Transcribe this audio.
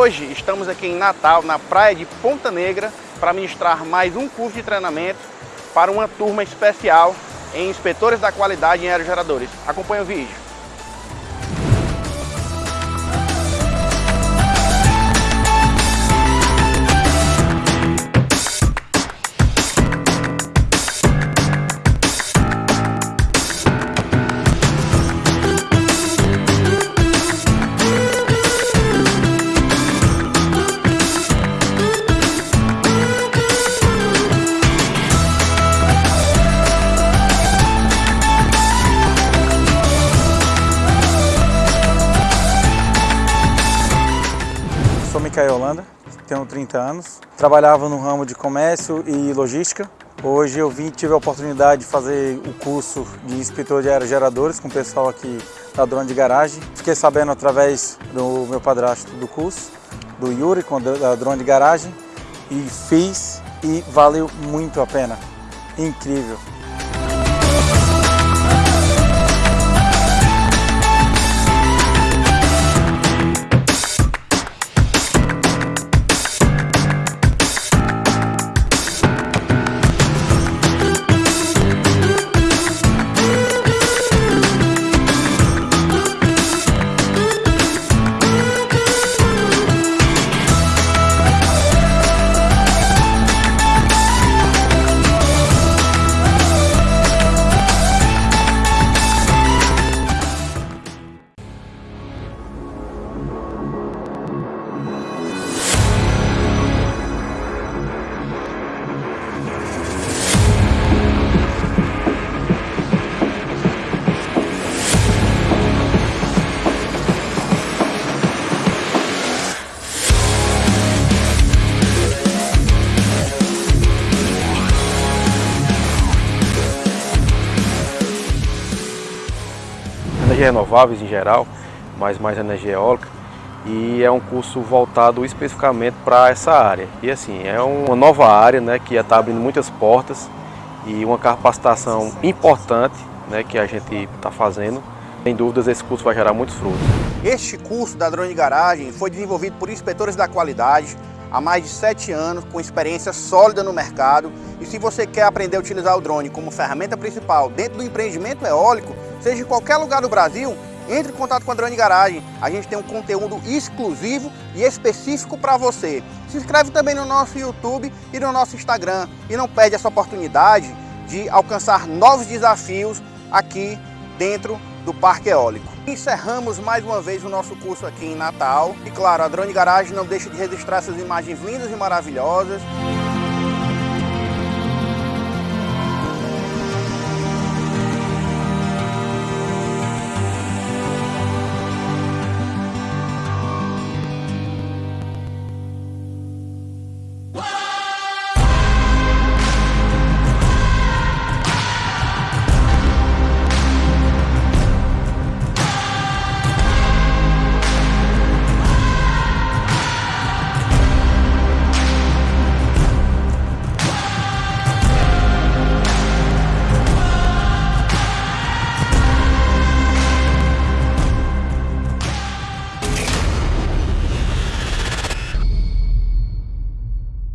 hoje estamos aqui em Natal, na praia de Ponta Negra, para ministrar mais um curso de treinamento para uma turma especial em inspetores da qualidade em aerogeradores. Acompanhe o vídeo. Micael Holanda, tenho 30 anos. Trabalhava no ramo de comércio e logística. Hoje eu vim tive a oportunidade de fazer o curso de inspetor de aerogeradores com o pessoal aqui da Drone de Garagem. Fiquei sabendo através do meu padrasto do curso, do Yuri, com a Drone de Garagem, e fiz e valeu muito a pena. Incrível. Renováveis em geral, mas mais energia eólica. E é um curso voltado especificamente para essa área. E assim, é uma nova área né, que está abrindo muitas portas e uma capacitação importante né, que a gente está fazendo. Sem dúvidas, esse curso vai gerar muitos frutos. Este curso da Drone Garagem foi desenvolvido por inspetores da qualidade há mais de 7 anos, com experiência sólida no mercado. E se você quer aprender a utilizar o drone como ferramenta principal dentro do empreendimento eólico, seja em qualquer lugar do Brasil, entre em contato com a Drone Garagem. A gente tem um conteúdo exclusivo e específico para você. Se inscreve também no nosso YouTube e no nosso Instagram. E não perde essa oportunidade de alcançar novos desafios aqui dentro do Parque Eólico. Encerramos mais uma vez o nosso curso aqui em Natal. E claro, a Drone Garagem não deixa de registrar essas imagens lindas e maravilhosas.